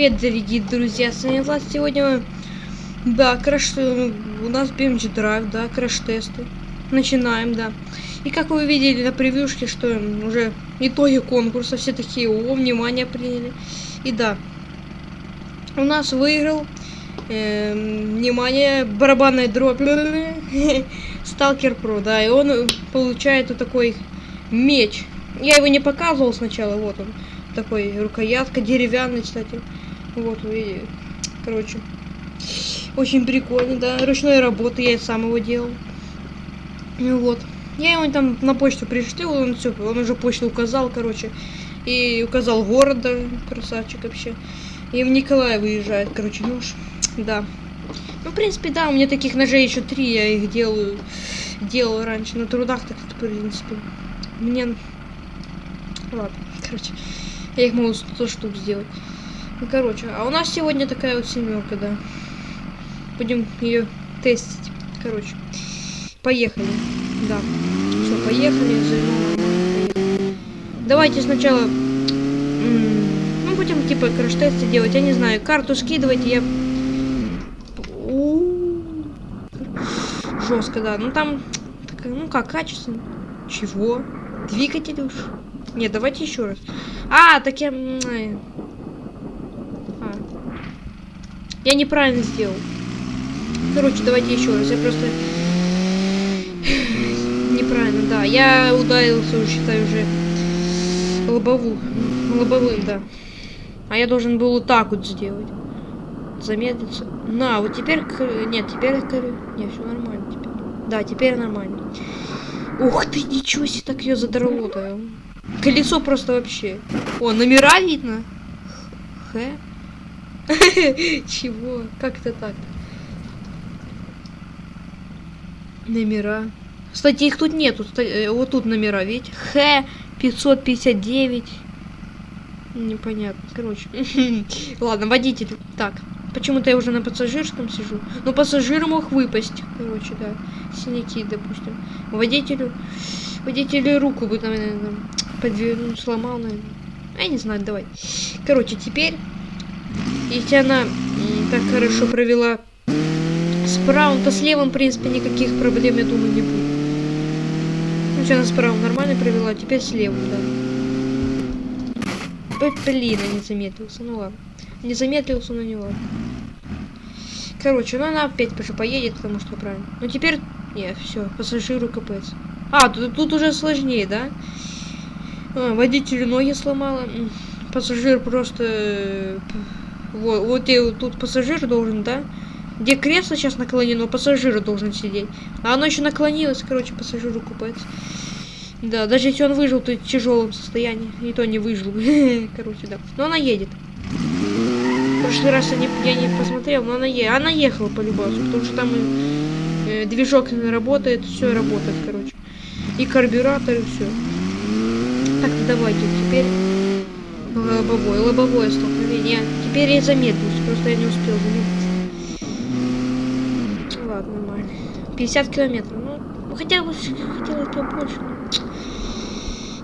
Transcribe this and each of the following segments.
привет, дорогие друзья, с вами Влад. Сегодня, да, краш... у нас BMG Drive, да, краш-тесты. Начинаем, да. И как вы видели на превьюшке, что уже итоги конкурса, все такие, о, внимание приняли. И да, у нас выиграл, э, внимание, барабанная дробь, Сталкер Про, да, и он получает вот такой меч. Я его не показывал сначала, вот он такой рукоятка деревянный, кстати. Вот, и, короче, очень прикольно, да, ручной работы, я сам его делал. Ну вот, я ему там на почту пришлю, он все, он уже почту указал, короче, и указал город, да, красавчик вообще. И в Николаев выезжает, короче, нож, да. Ну, в принципе, да, у меня таких ножей еще три, я их делаю, делал раньше на трудах, так, в принципе, мне... Ладно, короче. Я их могу 100 штук сделать. Ну, короче, а у нас сегодня такая вот семерка, да. Будем ее тестить. Короче, поехали. Да. Все, поехали. Давайте сначала... Ну, будем типа краш-тесты делать. Я не знаю, карту скидывайте, я... Жестко, да. Ну там... Ну как, качественно. Чего? Двигатель уж. Нет, давайте еще раз. А, так я... Я неправильно сделал. Короче, давайте еще раз. Я просто... Неправильно, да. Я ударился, считаю, уже лобову. Лобовым, да. А я должен был вот так вот сделать. Замедлиться. На, вот теперь... Нет, теперь... Нет, все нормально теперь. Да, теперь нормально. Ух ты, ничего себе, так ее задрало-то. Колесо просто вообще. О, номера видно. Х. Чего? Как это так? Номера. Кстати, их тут нету. Э, вот тут номера, видите? Х 559. Непонятно. Короче. Ладно, водитель. Так. Почему-то я уже на пассажирском сижу. Но пассажир мог выпасть. Короче, да. Синяки, допустим. Водителю. Водителю руку бы, наверное, подвернул, сломал, наверное. Я не знаю, давай. Короче, теперь, если она так хорошо провела с правым, то с левым, в принципе, никаких проблем, я думаю, не будет. Ну, что она с правым нормально провела, теперь с левым, да. Блин, я не замедлился, ну ладно. Не замедлился, но не ладно. Короче, ну она опять уже поедет, потому что правильно. Ну теперь... Нет, все, пассажиру капец. А, тут, тут уже сложнее, да? А, водителю ноги сломала. Пассажир просто... Э, вот, вот и тут пассажир должен, да? Где кресло сейчас наклонено, пассажир должен сидеть. А оно еще наклонилось, короче, пассажиру купается. Да, даже если он выжил, то в тяжелом состоянии. И то не выжил. короче, да. Но она едет. В прошлый раз я не, я не посмотрел, но она, е она ехала по любому, потому что там и, э, движок работает, все работает, короче. И карбюратор, и все. Так, давайте, теперь лобовое, лобовое столкновение. Теперь я замедлюсь, просто я не успел замедлиться. Ладно, нормально. 50 километров, ну, хотя бы хотелось побольше.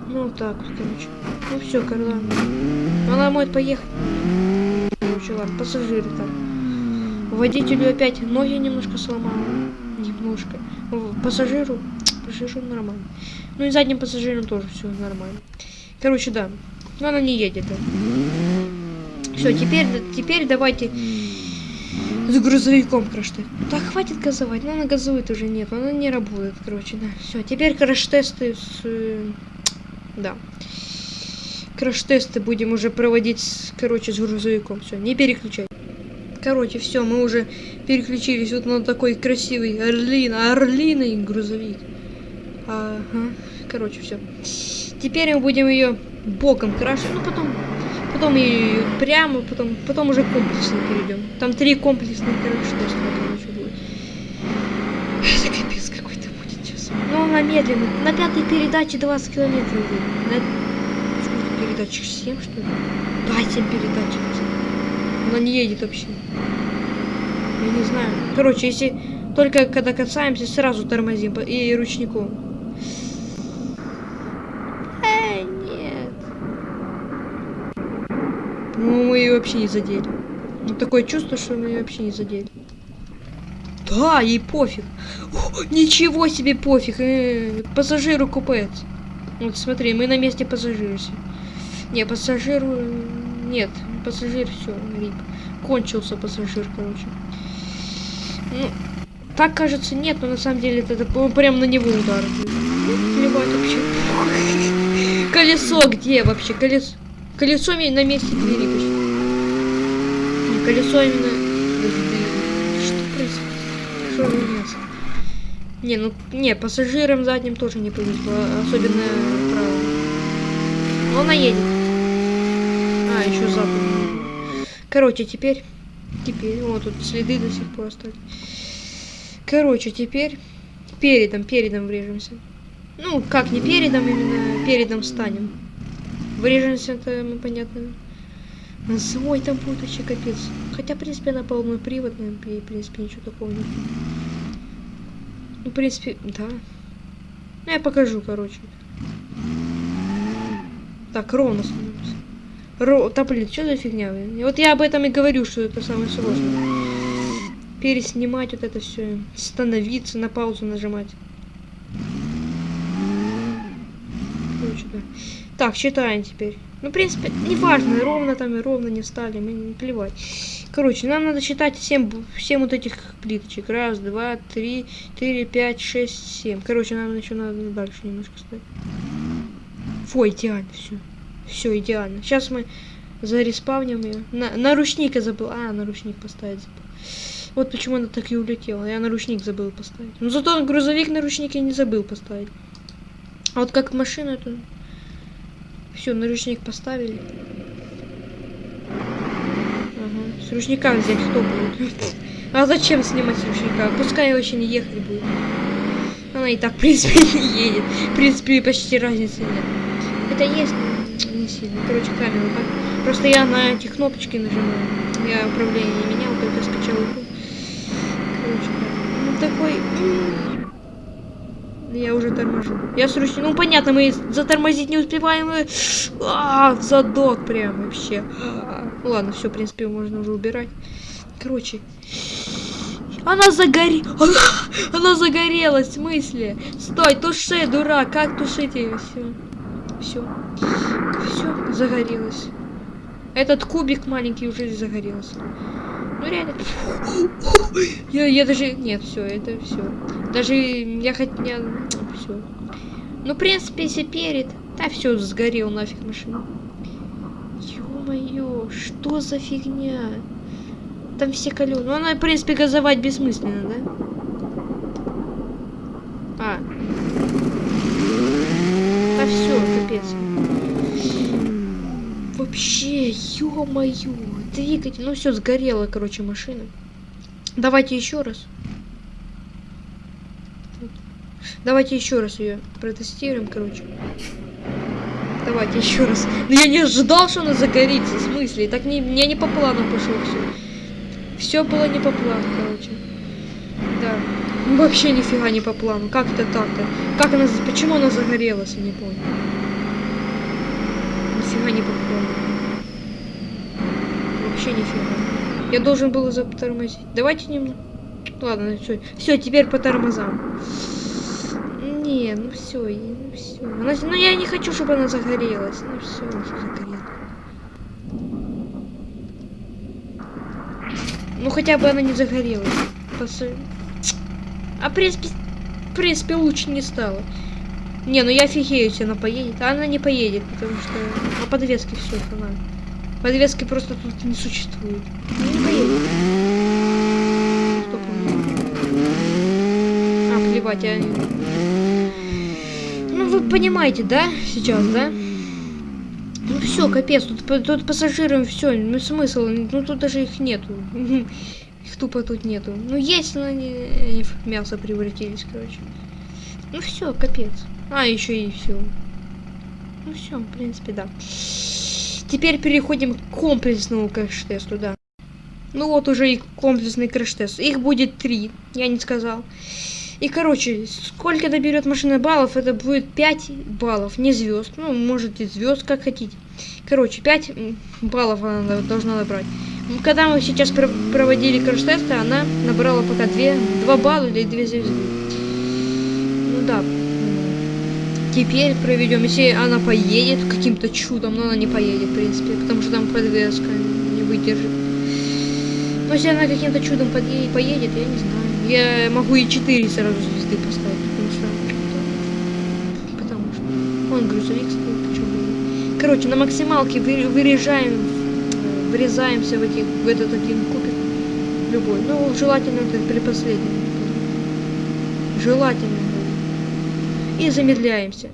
Ну, вот так короче. Ну, все, Карла. Она может поехать. Короче, ладно, пассажиры там. Водителю опять ноги немножко сломала. Немножко. Пассажиру, пассажиру нормально. Ну и задним пассажирам тоже все нормально. Короче, да. Но она не едет. Да. Все, теперь, теперь давайте с грузовиком краш-тест. Да хватит газовать, но она газует уже нет, она не работает, короче, да. Все, теперь краш-тесты с... Э, да. Краш-тесты будем уже проводить, короче, с грузовиком. Все, не переключай. Короче, все, мы уже переключились вот на такой красивый орлин, орлиный грузовик. Ага. Короче, все. Теперь мы будем ее боком крашить. Ну, потом, потом и прямо, потом, потом уже комплексно перейдем. Там три комплексных краши, короче, будет. Это капец какой-то будет сейчас. Ну, она медленно. На пятой передаче 20 километров будет. На... Сколько передач? 7, что ли? Да, 7 передач. Она не едет вообще. Я не знаю. Короче, если только когда касаемся, сразу тормозим и ручником. Ну, мы ее вообще не задели. Ну, такое чувство, что мы ее вообще не задели. Да, ей пофиг. О, ничего себе пофиг. Э, пассажиру купец. Вот смотри, мы на месте пассажира. Не, пассажиру... Нет, пассажир все, рип. Кончился пассажир, короче. Ну, так кажется, нет, но на самом деле это, это прям на него удар. Плевать вообще. Колесо где вообще? Колесо. Колесо на месте двери колесо именно. Что происходит? Что за мясо? Не, ну не, пассажирам задним тоже не повезло, особенно правым. Но она едет. А, еще задом. Короче, теперь. Теперь. Вот тут следы до сих пор остались. Короче, теперь передом, передом врежемся. Ну, как не передом, именно передом станем. Врежемся, это мы понятно. Ой, там будет вообще капец. Хотя, в принципе, она полный приводная, и, в принципе, ничего такого нет. Ну, в принципе, да. Ну, я покажу, короче. Так, ровно становимся. Ро... Да, блин, что за фигня? И вот я об этом и говорю, что это самое сложное. Переснимать вот это все. Становиться, на паузу нажимать. Короче, да. Так, читаем теперь. Ну, в принципе, неважно, ровно там и ровно не стали, мы не плевать. Короче, нам надо считать 7, 7 вот этих плиточек. Раз, два, три, четыре, пять, шесть, семь. Короче, нам еще надо дальше немножко ставить. Фу, идеально, все. Все, идеально. Сейчас мы зареспавним ее. На, наручник я забыл. А, наручник поставить забыл. Вот почему она так и улетела. Я наручник забыл поставить. Но зато грузовик наручник я не забыл поставить. А вот как машина это... Все, наручник поставили. Ага. С ручника взять кто будет? А зачем снимать с ручника? Пускай очень ехать будет. Она и так, в принципе, не едет. В принципе, почти разницы нет. Это есть, не сильно. Короче, камеру так. Просто я на эти кнопочки нажимаю. Я управление не менял, только скачал. Короче. Ну такой... Я уже торможу. Я с ручником... Ну, понятно, мы затормозить не успеваем. И... А, задок прям вообще. Ну, ладно, все, в принципе, можно уже убирать. Короче. Она загоре... Она, она загорелась, в смысле? Стой, туши, дурак. Как тушить ее? Все. Все. Все, загорелась. Этот кубик маленький уже загорелся. Ну реально. Я, я даже... Нет, все, это все. Даже я хотя... Все. Ну, в принципе, если перед... Да все, сгорел нафиг машина. Ё-моё, что за фигня? Там все колеса. Ну, она, в принципе, газовать бессмысленно, да? А. Да все, капец. Вообще, ё-моё. Двигатель. Ну все, сгорела, короче, машина. Давайте еще раз. Давайте еще раз ее протестируем, короче. Давайте еще раз. Но я не ожидал, что она загорится. В смысле? Так не, мне не по плану пошло все. Все было не по плану, короче. Да. Вообще нифига не по плану. Как это так-то? Как она... Почему она загорелась, я не понял. Нифига не по плану. Вообще нифига. Я должен был затормозить. Давайте немного... Ладно, все. Все, теперь по тормозам. Не, ну все, ну все. Она, ну я не хочу, чтобы она загорелась. Ну все, она загорела. Ну хотя бы она не загорелась. Пос... А в принципе, в принципе лучше не стало. Не, ну я офигею, если она поедет. А она не поедет, потому что на подвеске все она. Подвески просто тут не существует. Ну. Стоп. А, плевать, я... Ну, вы понимаете, да, сейчас, да? Ну все, капец, тут, тут пассажирам все, ну смысл, ну тут даже их нету. Их тупо тут нету. Ну есть, но они, они в мясо превратились, короче. Ну все, капец. А, еще и все. Ну все, в принципе, да. Теперь переходим к комплексному краш-тесту, да. Ну вот уже и комплексный краш-тест. Их будет три, я не сказал. И, короче, сколько наберет машина баллов, это будет 5 баллов, не звезд. Ну, можете звезд, как хотите. Короче, 5 баллов она должна набрать. Когда мы сейчас проводили краш-тесты, она набрала пока 2, 2 балла или 2 звезды. Ну да. Теперь проведем, если она поедет каким-то чудом, но она не поедет, в принципе, потому что там подвеска не выдержит. Но если она каким-то чудом подъедет, поедет, я не знаю. Я могу и 4 сразу звезды поставить, потому что... Потому что... Он грузовик стоит, почему Короче, на максималке вырежаем, врезаемся в, эти, в этот один кубик. Любой. Ну, желательно это при последнем. Желательно. И замедляемся.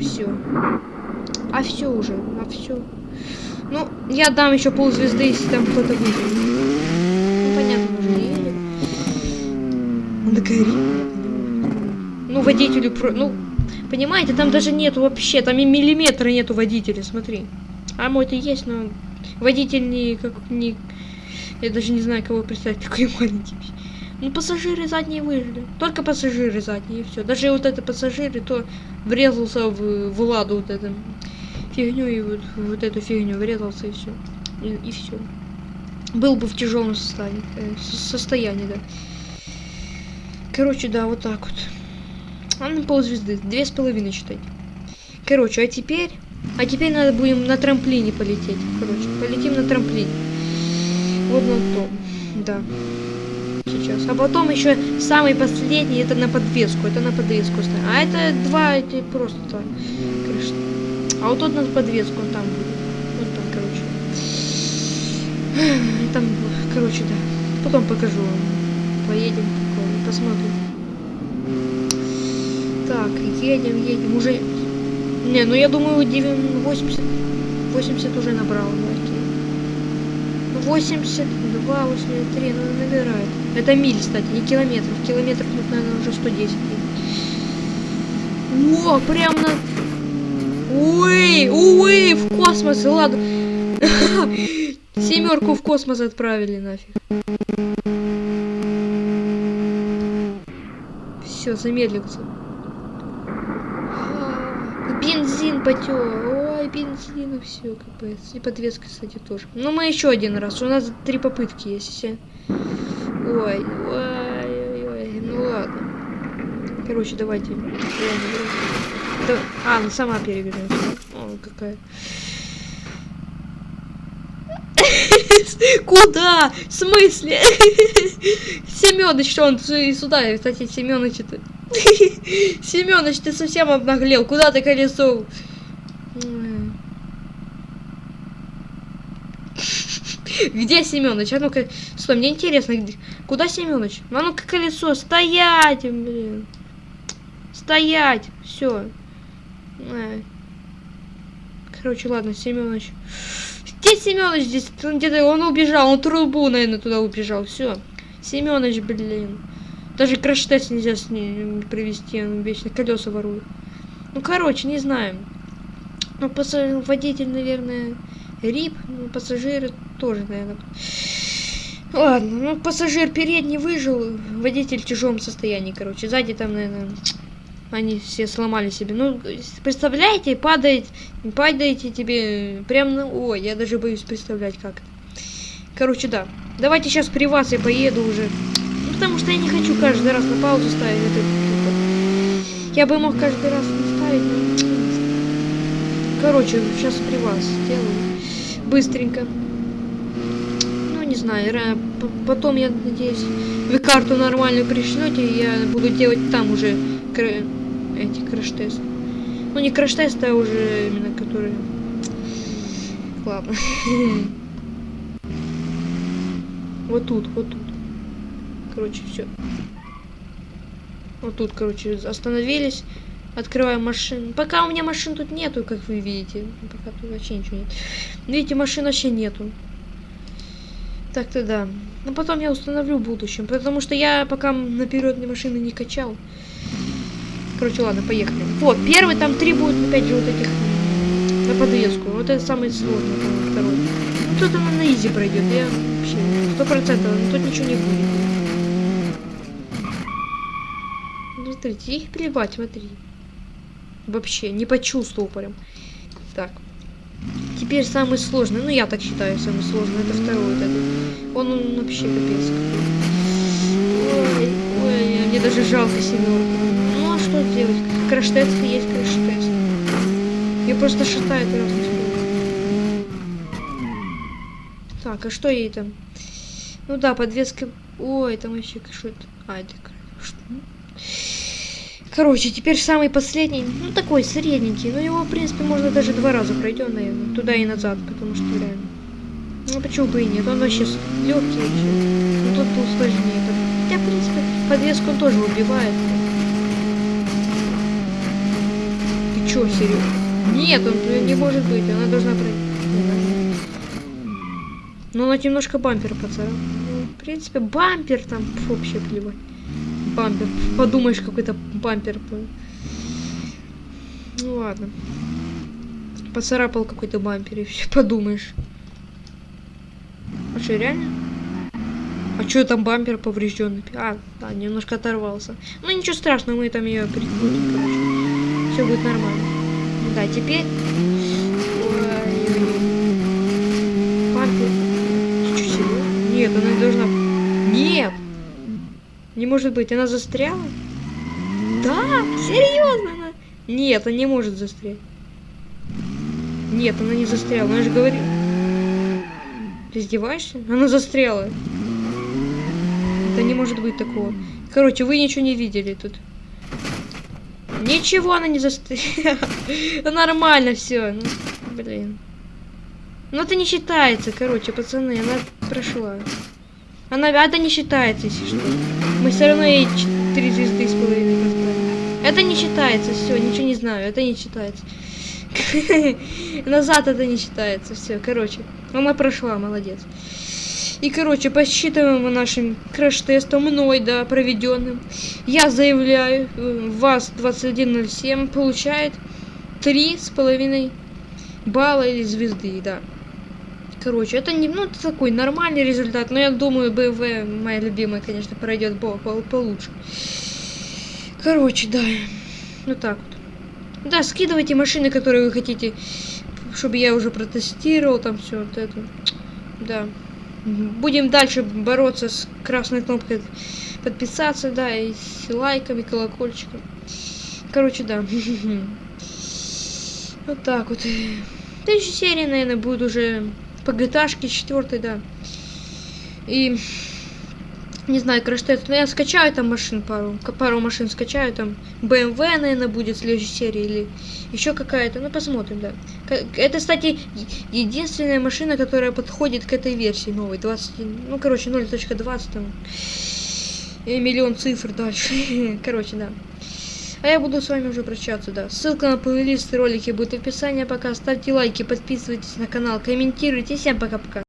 Все. А все уже, а все. Ну, я дам еще пол звезды, если там кто-то выйдет. Ну, понятно, уже едет. Он такая Ну, водителю про... Ну, понимаете, там даже нету вообще, там и миллиметра нету водителя, смотри. А мой-то есть, но водитель не как не... Я даже не знаю, кого представить, такой маленький. Ну, пассажиры задние выжили. Только пассажиры задние, и все. Даже вот это пассажиры, то врезался в, в ладу вот эту фигню, и вот, вот эту фигню врезался, и все. И, и все. Был бы в тяжелом состоянии, э, состоянии, да. Короче, да, вот так вот. А на ползвезды. Две с половиной считать. Короче, а теперь... А теперь надо будем на трамплине полететь. Короче, полетим на трамплине. Вот на том. Да. Сейчас. А потом еще самый последний, это на подвеску. Это на подвеску. А это два, эти просто. Конечно. А вот тот на подвеску, он там будет. Вот там, короче. Там, короче, да. Потом покажу вам. Поедем посмотрим. Так, едем, едем. Уже... Не, ну я думаю, 80... 80 уже набрал. Окей. 82, 83, ну набирает. Это миль, кстати, не километров. Километров тут, наверное, уже 110. О, прям на... Уй, уй, в космос, ладно. Семерку в космос отправили нафиг. Все, замедлился. Бензин потек. Ой, бензин, все, капец. И подвеска, кстати, тоже. Ну, мы еще один раз. У нас три попытки есть. Ой, ой, ой, ой. Ну ладно. Короче, давайте. Да, а, она сама перевернется. О, какая. Куда? В смысле? Семёныч, что он сюда, кстати, Семёныч это... Семёныч, ты совсем обнаглел. Куда ты колесо? Где Семёныч? А ну-ка, стой, мне интересно, куда Семёныч? А ну-ка колесо, стоять, блин. Стоять, все. Короче, ладно, Семёныч. Где Семёныч здесь? Он где-то он убежал, он трубу, наверное, туда убежал. Все. Семёныч, блин. Даже краш-тест нельзя с ним привести, он вечно колеса ворует. Ну, короче, не знаю. Ну, пассажир, водитель, наверное, рип, ну, пассажиры тоже, наверное. Ладно, ну, пассажир передний выжил, водитель в тяжелом состоянии, короче. Сзади там, наверное, они все сломали себе. Ну, представляете, падает, падаете тебе прям на... Ой, я даже боюсь представлять как. Короче, да. Давайте сейчас при вас я поеду уже. Ну, потому что я не хочу каждый раз на паузу ставить. Это, я бы мог каждый раз не ставить, но... Короче, сейчас при вас сделаю. Быстренько. Не знаю, потом, я надеюсь, вы карту нормальную пришлете, и я буду делать там уже эти краш-тесты. Ну, не краш-тесты, а уже именно которые... Ладно. Вот тут, вот тут. Короче, все. Вот тут, короче, остановились. Открываем машину. Пока у меня машин тут нету, как вы видите. Пока тут вообще ничего нет. Видите, машин вообще нету. Так-то да. Но потом я установлю в будущем. Потому что я пока наперед машины не качал. Короче, ладно, поехали. Вот, первый, там три будет, опять же, вот этих на подвеску. Вот это самый сложный, там, второй. Ну, тут он на изи пройдет, я вообще, сто процентов, тут ничего не будет. Ну, смотрите, их плевать, смотри. Вообще, не почувствовал прям. Так. Теперь самый сложный, ну я так считаю, самый сложный, это второй вот этот. Он, он вообще капец. Ой, мне даже жалко семерку. Ну а что делать? Краш-тест есть краш-тест. Я просто шатает раз. Так, а что ей там? Ну да, подвеска. Ой, там вообще что это? А, это что? Короче, теперь самый последний, ну такой средненький, но его, в принципе, можно даже два раза пройдем, наверное, туда и назад, потому что реально. Ну почему бы и нет, он вообще легкий вообще. Ну тот был сложнее. Хотя, в принципе, подвеску он тоже убивает. Ты чё, серьезно? Нет, он не может быть, она должна пройти. Ну, она немножко бампер поцарапал. Ну, в принципе, бампер там вообще плевать бампер. Подумаешь, какой-то бампер. Ну ладно. Поцарапал какой-то бампер и все, подумаешь. А что, реально? А что там бампер поврежденный? А, да, немножко оторвался. Ну ничего страшного, мы там ее перекрутим, короче. Все будет нормально. Да, теперь. Бампер. Ты что, серьезно? Нет, она не должна. Нет! Не может быть, она застряла? Да, серьезно она? Нет, она не может застрять. Нет, она не застряла, она же говорит. Ты издеваешься? Она застряла. Это не может быть такого. Короче, вы ничего не видели тут. Ничего она не застряла. Нормально все. Ну, блин. Ну это не считается, короче, пацаны, она прошла. Она, это не считается, если что. Мы все равно ей 4 звезды с половиной поставили. Это не считается, все, ничего не знаю, это не считается. Назад это не считается, все, короче. Она прошла, молодец. И, короче, посчитываем нашим краш-тестом, мной, да, проведенным. Я заявляю, ВАЗ-2107 получает три с половиной балла или звезды, да. Короче, это не, ну, такой нормальный результат, но я думаю, БВ, моя любимая, конечно, пройдет по, по, получше. Короче, да, вот так вот. Да, скидывайте машины, которые вы хотите, чтобы я уже протестировал, там все вот это. Да. Будем дальше бороться с красной кнопкой подписаться, да, и с лайками, колокольчиком. Короче, да. Вот так вот. Следующая серия, наверное, будет уже по GTA 4, да. И не знаю, краш-тест. Но я скачаю там машин пару. Пару машин скачаю. Там BMW, наверное, будет в следующей серии. Или еще какая-то. Ну, посмотрим, да. Это, кстати, единственная машина, которая подходит к этой версии новой. 20, ну, короче, 0.20 там. И миллион цифр дальше. короче, да. А я буду с вами уже прощаться, да. Ссылка на плейлист ролики будет в описании. Пока ставьте лайки, подписывайтесь на канал, комментируйте. Всем пока-пока.